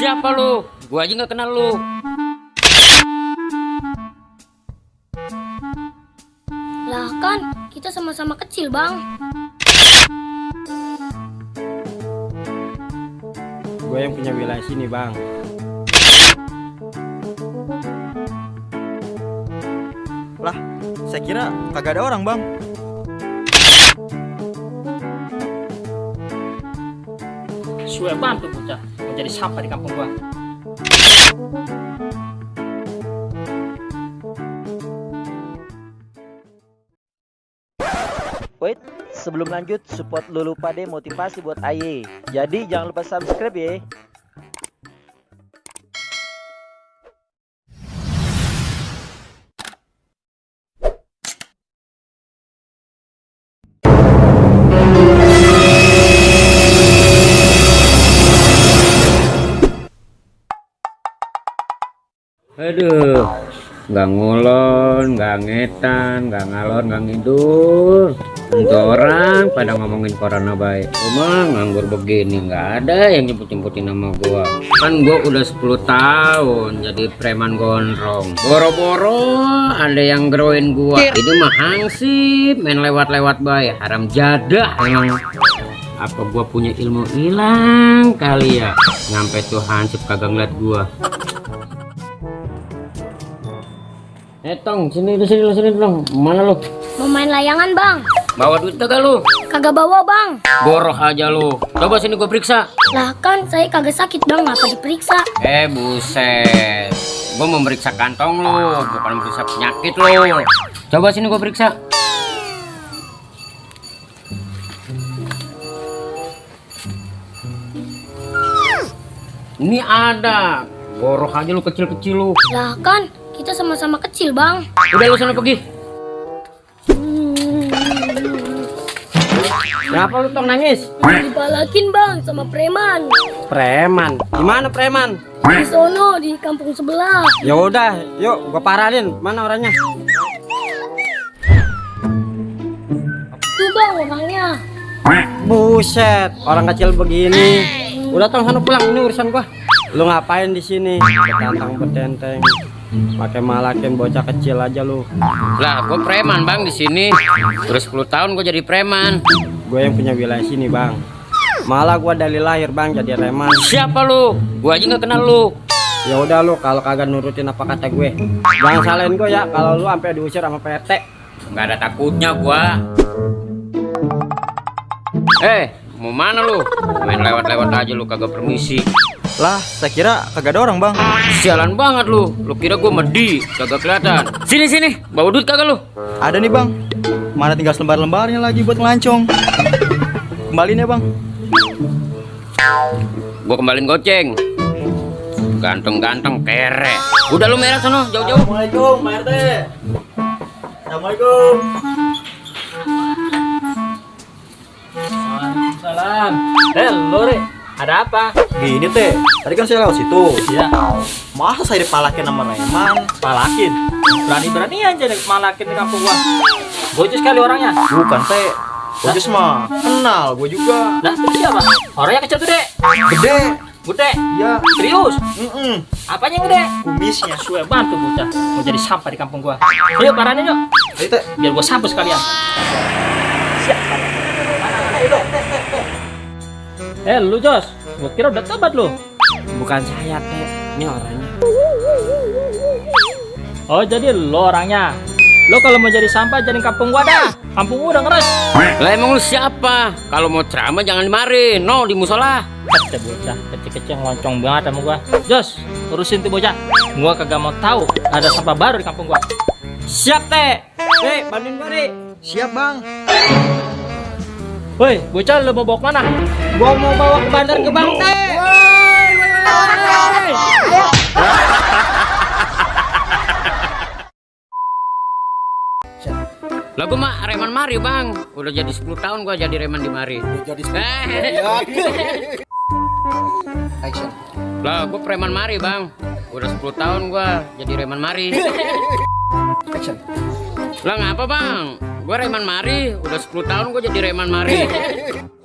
siapa lu? Gua aja nggak kenal lu. Lah kan, kita sama-sama kecil, Bang. Gue yang punya wilayah sini bang. Lah, saya kira kagak ada orang, Bang. Suwe bantu bocah jadi sampah di kampung gua. Wait, sebelum lanjut support Lulu Pade motivasi buat Aye. Jadi jangan lupa subscribe ya. Aduh, nggak ngulon, nggak ngetan, nggak ngalor, nggak ngidur. Untuk orang pada ngomongin corona baik. Cuma nganggur begini nggak ada yang nyebut-nyebutin nama gua. Kan gua udah 10 tahun jadi preman gondrong. Boro-boro ada yang geroin gua. Itu mah hansip, main lewat-lewat baik. Haram jadah emang. Apa gua punya ilmu hilang kali ya? Nyampe tuh hansip kagak ngeliat gua. Eh tong, sini lu sini lu sini dong. Mana lu? Mau main layangan, Bang. Bawa duit kagak lu? Kagak bawa, Bang. Boroh aja lu. Coba sini gua periksa. Lah kan, saya kagak sakit, Bang. Ngapa diperiksa? Eh buset. Gua memeriksa kantong lu, bukan memeriksa penyakit lu. Coba sini gua periksa. Ini ada. Boroh aja lu kecil-kecil lu. Lah kan, kita sama-sama kecil, Bang. Udah lu sana pergi. Kenapa lu tong nangis? Dibalakin, Bang, sama preman. Preman. Gimana preman? Di sono, di kampung sebelah. Ya udah, yuk gua parahin. Mana orangnya? Tuh, Bang, orangnya. Buset, orang kecil begini. Udah tong sana pulang, ini urusan gua. Lu ngapain di sini? Betantang betenteng. Pakai malakin bocah kecil aja lu. Lah, gua preman bang di sini. Terus 10 tahun gua jadi preman. Gue yang punya wilayah sini bang. Malah gua dari lahir bang jadi reman. Siapa lu? Gua aja nggak kenal lu. Ya udah lu kalau kagak nurutin apa kata gue. Jangan salahin gue ya kalau lu sampai diusir sama PT. Nggak ada takutnya gua. Eh, mau mana lu? Main lewat-lewat aja lu kagak permisi. Lah, saya kira kagak ada orang, Bang. Sialan banget lu. Lu kira gua medi, kagak kelihatan. Sini sini, bawa duit kagak lu? Ada nih, Bang. Mana tinggal selembar-lembarnya lagi buat ngelancong. Kembaliin ya, Bang. Gua kembaliin goceng. Ganteng-ganteng kere. Udah lu merah sono, jauh-jauh. Assalamualaikum, Pak RT. Assalamualaikum. Salam. Eh, Lore, ada apa? Gini, Teh. Tadi kan saya lewat situ. Iya, Masa saya dipalakin sama Reman? palakin. Berani-berani aja nih malakin di kampung gua. Bocah sekali orangnya. Bukan, Teh. Bocus mah kenal gue juga. Lah, itu siapa? Orangnya kecil gede. Gede. Gede. Ya. Serius? Mm-mm. Apanya yang gede? Kumisnya. Suwe bantu bocah mau jadi sampah di kampung gua. Ayo paranin yuk. Ayo, Teh. Biar gua sapu sekalian. Siap. Eh, lu Jos. Gua kira udah tobat lu. Bukan saya teh, ini orangnya. Oh, jadi lo orangnya. Lo kalau mau jadi sampah jadi kampung gua dah. Kampung gua udah ngeres. Lah emang lu siapa? Kalau mau ceramah jangan dimari, no di musola. Kata bocah, kecil-kecil ngeloncong banget sama gua. Jos, urusin tuh bocah. Gua kagak mau tahu ada sampah baru di kampung gua. Siap teh. Hei, bantuin gue nih. Siap, Bang. Woi, bocah lo mau bawa ke mana? Gua mau bawa ke bandar ke Bang teh. Lah gua mah reman mari bang. Udah jadi 10 tahun gua jadi reman di mari. Jadi Lah gua preman mari bang. Udah 10 tahun gua jadi reman mari. Lah ngapa bang? Gua reman mari. Udah 10 tahun gua jadi reman mari.